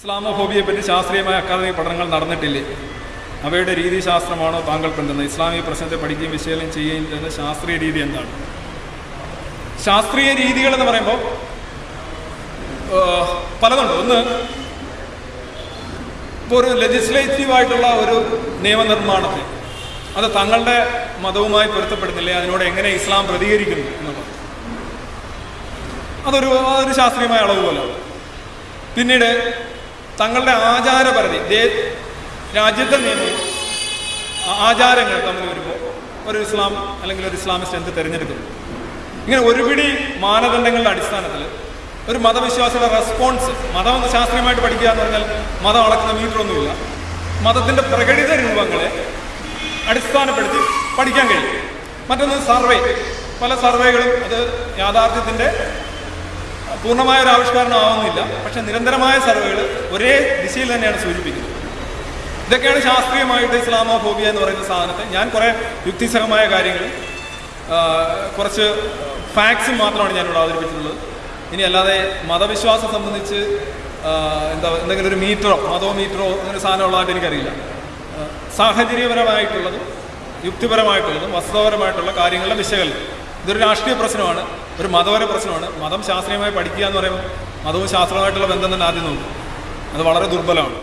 ഇസ്ലാമോഫോബിയെ പറ്റി ശാസ്ത്രീയമായ അക്കാദമിക് പഠനങ്ങൾ നടന്നിട്ടില്ലേ? അവയുടെ രീതിശാസ്ത്രമാണോ താങ്കൾ പിന്തുന്നത് ഇസ്ലാമിക പ്രശ്നത്തെ പഠിക്കുകയും വിശകലനം ചെയ്യുകയും ചെയ്യുന്ന ശാസ്ത്രീയ രീതി എന്താണ്? ശാസ്ത്രീയ രീതികൾ എന്ന് പറയുമ്പോൾ പലതുണ്ട്. ഒന്ന് ഇപ്പോൾ ഒരു ലെജിസ്ലേറ്റീവ് ആയിട്ടുള്ള ഒരു നിയമനിർമ്മാണത്തെ അത് തങ്ങളുടെ മതവുമായി പൊരുത്തപ്പെടുന്നില്ലേ? അതിനോട് എങ്ങനെ ഇസ്ലാം പ്രതികരിക്കുന്നു എന്നുള്ളത്. അതൊരു അതൊരു ശാസ്ത്രീയമായ അളവ് പോലെ പിന്നീട് തങ്ങളുടെ ആചാരപരിധി ദേ- രാജ്യത്തെ നിയമം ആചാരങ്ങൾ തമ്മിൽ വരുമ്പോൾ ഒരു ഇസ്ലാം അല്ലെങ്കിൽ ഒരു ഇസ്ലാമിസ്റ്റ് എന്ത് തിരഞ്ഞെടുക്കുന്നു? ഇങ്ങനെ ഒരുപിടി മാനദണ്ഡങ്ങളുടെ അടിസ്ഥാനത്തിൽ ഒരു മതവിശ്വാസിയുടെ റെസ്പോൺസ് മതം ശാസ്ത്രീയമായിട്ട് പഠിക്കുക എന്ന് പറഞ്ഞാൽ മതം അളക്കുന്ന മീറ്ററൊന്നുമില്ല. മതത്തിന്റെ പ്രകടിത രൂപങ്ങളെ അടിസ്ഥാനപ്പെടുത്തി പഠിക്കാൻ കഴിയും. മറ്റൊന്ന് സർവേ. പല സർവേകളും അത് യാഥാർത്ഥ്യത്തിന്റെ പൂർണമായ ഒരു ആവിഷ്കാരണം ആവുന്നില്ല പക്ഷെ നിരന്തരമായ സർവേകൾ ഒരേ ദിശയിൽ തന്നെയാണ് സൂചിപ്പിക്കുന്നത്. ഇതൊക്കെയാണ് ശാസ്ത്രീയമായിട്ട് ഇസ്ലാമോഫോബിയ എന്ന് പറയുന്ന സാധനത്തെ. ഞാൻ കുറേ യുക്തിസഹമായ കാര്യങ്ങൾ കുറച്ച് ഫാക്ട്സും മാത്രമാണ് ഞാനിവിടെ അവതരിപ്പിച്ചിട്ടുള്ളത്. ഇനി അല്ലാതെ മതവിശ്വാസം സംബന്ധിച്ച് എന്താ എന്തെങ്കിലും ഒരു മീറ്ററോ മതോ മീറ്ററോ അങ്ങനെ സാധനം ഉള്ളതായിട്ട് എനിക്കറിയില്ല. സാഹചര്യപരമായിട്ടുള്ളതും യുക്തിപരമായിട്ടുള്ളതും വസ്തുതപരമായിട്ടുള്ള കാര്യങ്ങളുടെ വിശകലനം. ഇതൊരു രാഷ്ട്രീയ പ്രശ്നമാണ് ഒരു മതപര പ്രശ്നമാണ്. മതം ശാസ്ത്രീയമായി പഠിക്കുക എന്ന് പറയുമ്പോൾ മതവും ശാസ്ത്രവുമായിട്ടുള്ള ബന്ധം തന്നെ ആദ്യം നോക്കും അത് വളരെ ദുർബലമാണ്.